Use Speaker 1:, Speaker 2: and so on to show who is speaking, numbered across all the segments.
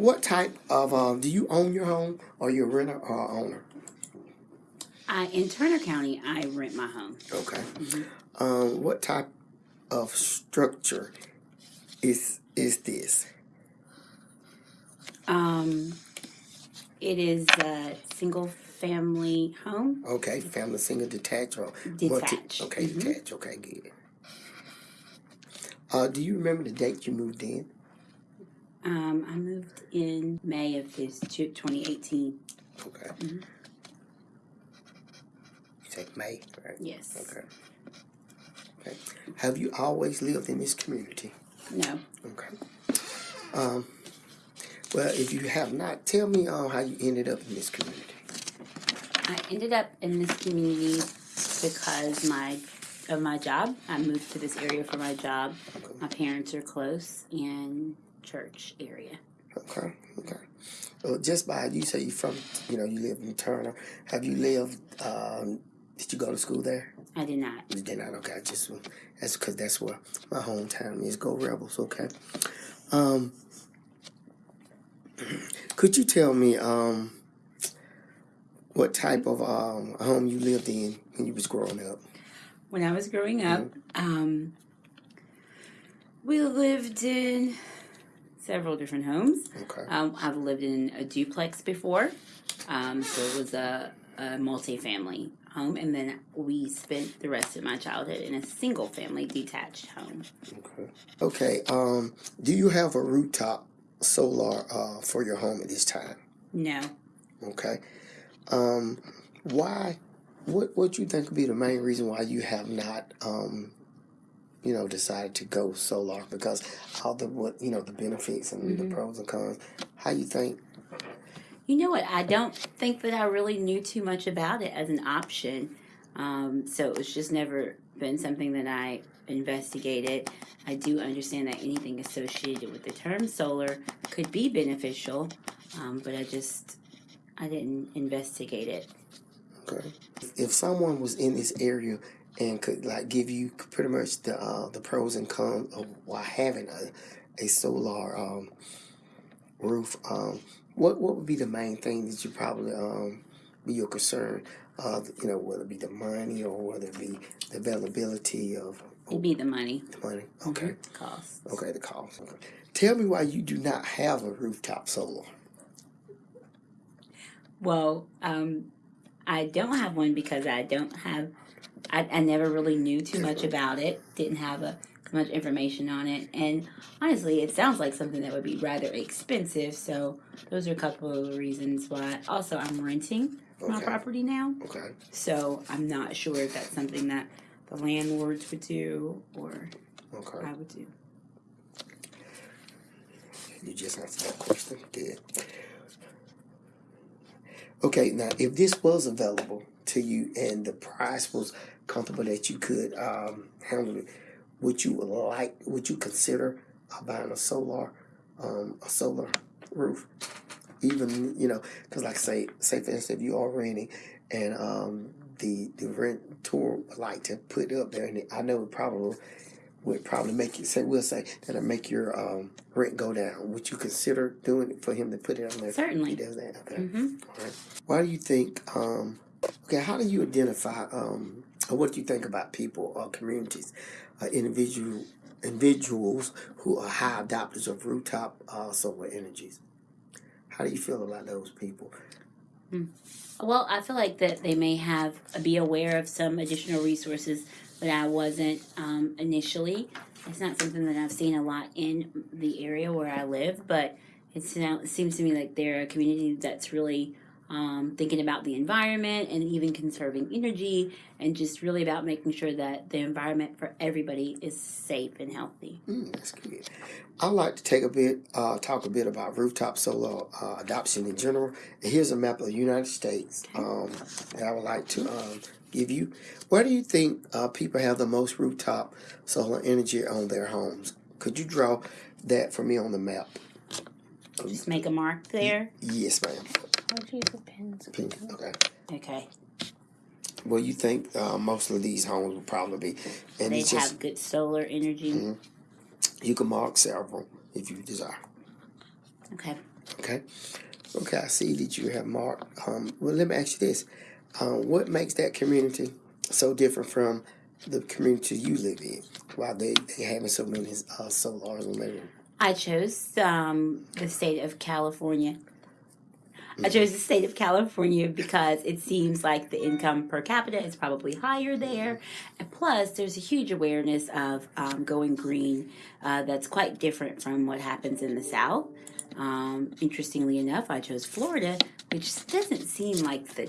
Speaker 1: what type of um, do you own your home or you a renter or owner?
Speaker 2: I, in Turner County, I rent my home.
Speaker 1: Okay. Um, what type of structure is is this?
Speaker 2: Um, it is a single family home.
Speaker 1: Okay, family single detached or multi-
Speaker 2: Detached.
Speaker 1: okay,
Speaker 2: Mhm.
Speaker 1: detached. Okay, good. Uh, do you remember the date you moved in?
Speaker 2: Um, I moved in May of this two- 2018.
Speaker 1: Okay.
Speaker 2: Mhm.
Speaker 1: You take May, right?
Speaker 2: Yes.
Speaker 1: Okay. Okay. Have you always lived in this community?
Speaker 2: No.
Speaker 1: Okay. Um, well, if you have not, tell me uh, how you ended up in this community.
Speaker 2: I ended up in this community because my of my job. I moved to this area for my job. My parents are close and church area.
Speaker 1: Okay. Okay. Well, just by you say you from, you know, you live in Turner. Have you lived? Um, did you go to school there?
Speaker 2: I did not.
Speaker 1: You did not. Okay. I just that's because that's where my hometown is. Go Rebels. Okay. Um, could you tell me um, what type of um, home you lived in when you was growing up?
Speaker 2: When I was growing up, um, we lived in several different homes.
Speaker 1: Okay.
Speaker 2: Um, I've lived in a duplex before, um, so it was a, a multi-family home, and then we spent the rest of my childhood in a single-family detached home.
Speaker 1: Okay. Okay. Um, do you have a rooftop solar uh, for your home at this time?
Speaker 2: No,
Speaker 1: Okay. Um, why? What What do you think would be the main reason why you have not, um, you know, decided to go solar? Because all the what you know the benefits and the pros and cons. How you think?
Speaker 2: you know what? I don't think that I really knew too much about it as an option, um, so it's just never been something that I investigated. I do understand that anything associated with the term solar could be beneficial, um, but I just I didn't investigate it.
Speaker 1: Okay. If someone was in this area and could like give you pretty much the uh, the pros and cons of why having a a solar um, roof, um, what what would be the main thing that you probably um, be your concern? Uh, you know, whether it be the money or whether it be the availability of
Speaker 2: It'd be the money
Speaker 1: the money. Okay.
Speaker 2: cost.
Speaker 1: Okay, the cost. Okay. Tell me why you do not have a rooftop solar.
Speaker 2: Well, um, I don't have one because I don't have. I, I never really knew too much about it. Didn't have a much information on it, and honestly, it sounds like something that would be rather expensive. So those are a couple of reasons why. Also, I'm renting my property now,
Speaker 1: Okay.
Speaker 2: so I'm not sure if that's something that the landlords would do or
Speaker 1: Okay.
Speaker 2: I would do.
Speaker 1: You just answered that question. Good. Okay, now if this was available to you and the price was comfortable that you could um, handle it, would you like? Would you consider uh, buying a solar, um, a solar roof? Even you know, because like say, say for instance, if you are renting and um, the the rent tour would like to put it up there, and I know it probably would probably make you say we'll say that'll make your um, rent go down. Would you consider doing it for him to put it on there?
Speaker 2: Certainly.
Speaker 1: He does that. Okay.
Speaker 2: hmm
Speaker 1: All right. Why do you think? Um, okay. How do you identify? Um, or what do you think about people or communities, uh, individual individuals who are high adopters of rooftop uh, solar energies? How do you feel about those people?
Speaker 2: Well, I feel like that they may have be aware of some additional resources that I wasn't um, initially. It's not something that I've seen a lot in the area where I live, but it's it seems to me like they're a community that's really um, thinking about the environment and even conserving energy and just really about making sure that the environment for everybody is safe and healthy.
Speaker 1: Mm, that's good. I'd like to take a bit, uh, talk a bit about rooftop solar uh, adoption in general. Here's a map of the United States um, that I would like to um, give you. Where do you think uh, people have the most rooftop solar energy on their homes? Could you draw that for me on the map?
Speaker 2: Just make a mark there.
Speaker 1: Yes, ma'am.
Speaker 2: How'd use the pens?
Speaker 1: Pink. Okay.
Speaker 2: Okay.
Speaker 1: Well, you think uh, most of these homes will probably be, and
Speaker 2: They
Speaker 1: it's just
Speaker 2: have good solar energy.
Speaker 1: you can mark several if you desire.
Speaker 2: Okay.
Speaker 1: Okay. Okay, I see that you have marked. Um, well, let me ask you this: um, What makes that community so different from the community you live in? Why they they having so many uh, solars on their?
Speaker 2: I chose um, the state of California. I chose the state of California because it seems like the income per capita is probably higher there. And plus, there's a huge awareness of um, going green uh, that's quite different from what happens in the South. Um, interestingly enough, I chose Florida, which doesn't seem like the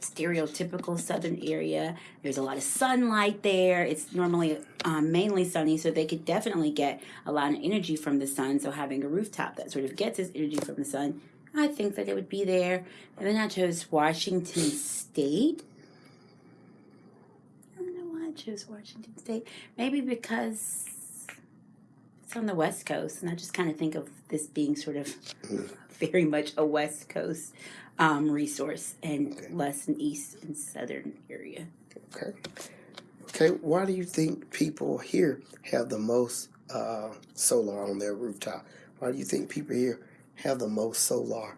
Speaker 2: stereotypical southern area. There's a lot of sunlight there. It's normally um, mainly sunny, so they could definitely get a lot of energy from the sun. So having a rooftop that sort of gets its energy from the sun, I think that it would be there. And then I chose Washington State. I don't know why I chose Washington State. Maybe because it's on the West Coast, and I just kind of think of this being sort of very much a West Coast um, resource and
Speaker 1: Okay.
Speaker 2: less an East and Southern area.
Speaker 1: Okay. Okay. Why do you think people here have the most uh, solar on their rooftop? Why do you think people here have the most solar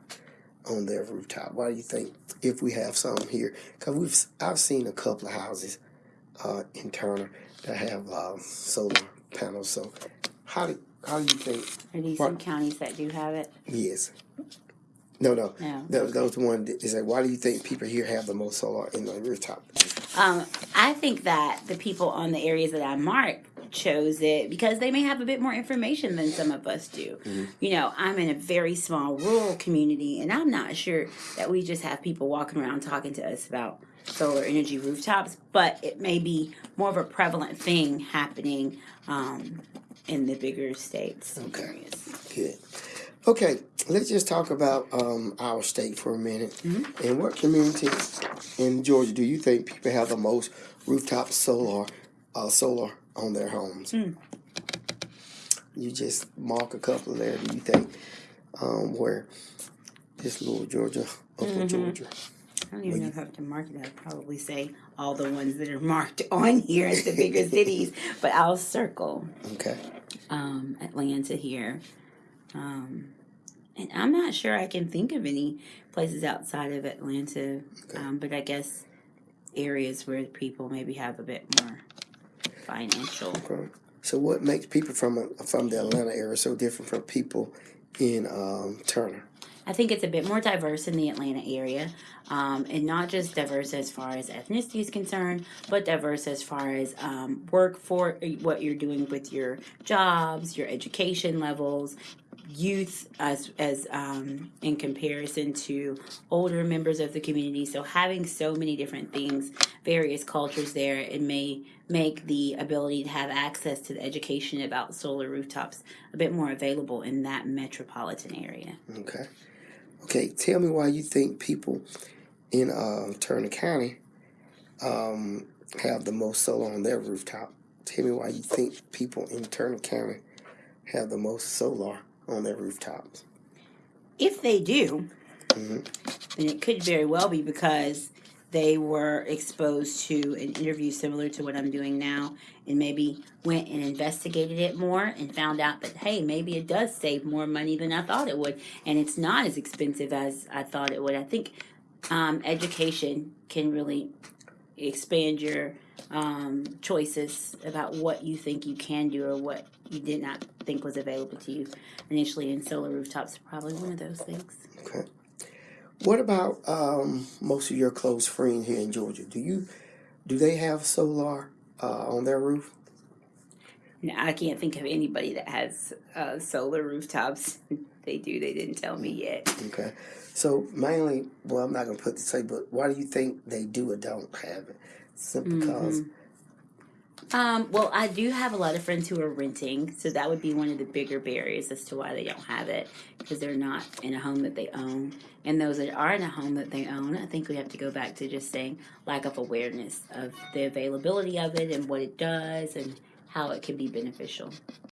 Speaker 1: on their rooftop? Why do you think if we have some here? Because we've I've seen a couple of houses uh, in Turner that have uh, solar panels. So how do how do you think?
Speaker 2: Are these some counties that do have it?
Speaker 1: Yes. No, no.
Speaker 2: No.
Speaker 1: That, that was the one that is like, why do you think people here have the most solar in the rooftop?
Speaker 2: Um, I think that the people on the areas that I marked chose it because they may have a bit more information than some of us do. You know, I'm in a very small rural community, and I'm not sure that we just have people walking around talking to us about solar energy rooftops, but it may be more of a prevalent thing happening um, in the bigger states
Speaker 1: Okay.
Speaker 2: areas.
Speaker 1: Good. Okay, let's just talk about um, our state for a minute. In what communities in Georgia do you think people have the most rooftop solar uh, solar on their homes? You just mark a couple there. Do you think um, where this little Georgia, Uncle Georgia?
Speaker 2: I don't even know if I have to mark it. I'd probably say all the ones that are marked on here as the bigger cities, but I'll circle
Speaker 1: Okay.
Speaker 2: um, Atlanta here. Um, and I'm not sure I can think of any places outside of Atlanta, um, but I guess areas where people maybe have a bit more financial.
Speaker 1: Okay. So what makes people from from the Atlanta area so different from people in um, Turner?
Speaker 2: I think it's a bit more diverse in the Atlanta area, um, and not just diverse as far as ethnicity is concerned, but diverse as far as um, work for what you're doing with your jobs, your education levels, youth as as um, in comparison to older members of the community. So having so many different things, various cultures there, it may make the ability to have access to the education about solar rooftops a bit more available in that metropolitan area.
Speaker 1: Okay. Okay, tell me why you think people in uh, Turner County um, have the most solar on their rooftop. Tell me why you think people in Turner County have the most solar on their rooftops.
Speaker 2: If they do,
Speaker 1: Mhm.
Speaker 2: then it could very well be because they were exposed to an interview similar to what I'm doing now and maybe went and investigated it more and found out that, hey, maybe it does save more money than I thought it would. And it's not as expensive as I thought it would. I think um, education can really expand your um, choices about what you think you can do or what you did not think was available to you initially. And solar rooftops are probably one of those things.
Speaker 1: Okay. What about um, most of your close friends here in Georgia? Do you do they have solar uh, on their roof?
Speaker 2: No, I can't think of anybody that has uh, solar rooftops. they do. They didn't tell me yet.
Speaker 1: Okay. So mainly, well, I'm not gonna put this say, but why do you think they do or don't have it? Simply because
Speaker 2: Um, well, I do have a lot of friends who are renting, so that would be one of the bigger barriers as to why they don't have it because they're not in a home that they own. And those that are in a home that they own, I think we have to go back to just saying lack of awareness of the availability of it and what it does and how it can be beneficial.